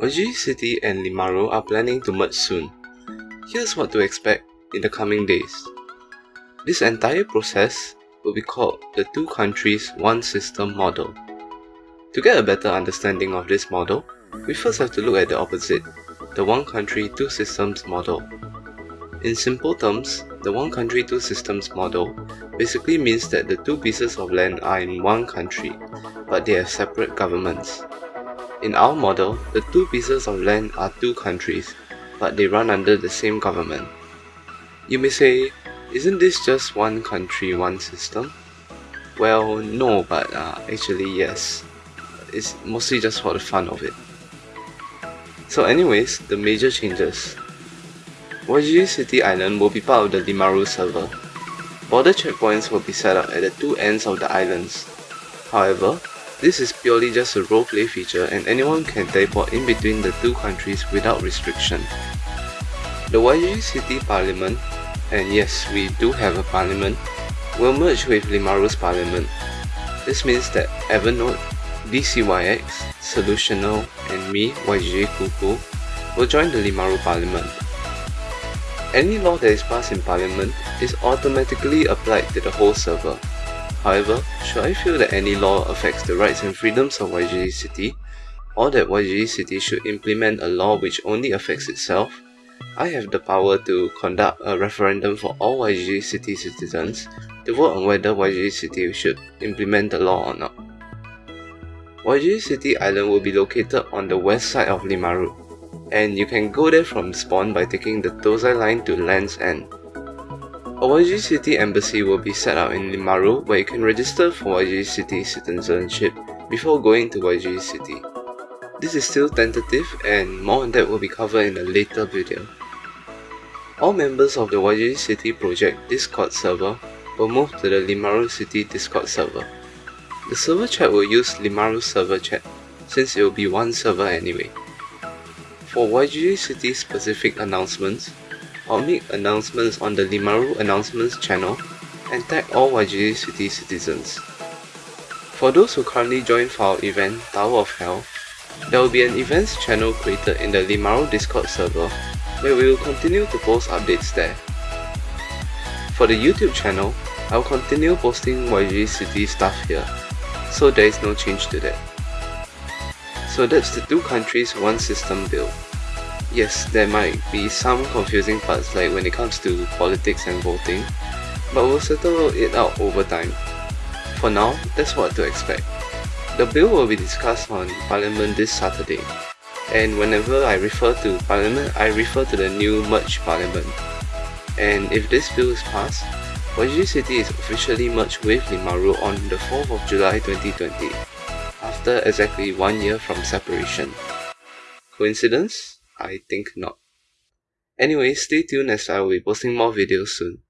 Wajiji City and Limaru are planning to merge soon. Here's what to expect in the coming days. This entire process will be called the Two Countries One System model. To get a better understanding of this model, we first have to look at the opposite, the One Country Two Systems model. In simple terms, the One Country Two Systems model basically means that the two pieces of land are in one country, but they have separate governments. In our model, the two pieces of land are two countries, but they run under the same government. You may say, isn't this just one country, one system? Well, no, but uh, actually yes. It's mostly just for the fun of it. So anyways, the major changes. Wajiji City Island will be part of the Limaru server. Border checkpoints will be set up at the two ends of the islands. However, this is purely just a roleplay feature and anyone can teleport in between the two countries without restriction. The Wajiji City Parliament, and yes, we do have a parliament, will merge with Limaru's parliament. This means that Evernote, DCYX, Solutional, and me, YJ Kuku, will join the Limaru parliament. Any law that is passed in Parliament is automatically applied to the whole server. However, should I feel that any law affects the rights and freedoms of YGG City, or that YGG City should implement a law which only affects itself, I have the power to conduct a referendum for all YGG City citizens to vote on whether YGG City should implement the law or not. YGG City Island will be located on the west side of Limaru, and you can go there from spawn by taking the Tozai line to Land's End. A YG City embassy will be set up in Limaru where you can register for YG City citizenship before going to YG City. This is still tentative and more on that will be covered in a later video. All members of the YG City project Discord server will move to the Limaru City Discord server. The server chat will use Limaru server chat since it will be one server anyway. For YGG City specific announcements, I'll make announcements on the Limaru announcements channel and tag all YGG City citizens. For those who currently join for our event Tower of Hell, there will be an events channel created in the Limaru Discord server where we will continue to post updates there. For the YouTube channel, I will continue posting YGG City stuff here, so there is no change to that. So that's the two countries one system build. Yes, there might be some confusing parts like when it comes to politics and voting, but we'll settle it out over time. For now, that's what to expect. The bill will be discussed on Parliament this Saturday, and whenever I refer to Parliament, I refer to the new merged Parliament. And if this bill is passed, YG City is officially merged with Limaru ah on the 4th of July 2020 after exactly one year from separation. Coincidence? I think not. Anyway, stay tuned as I will be posting more videos soon.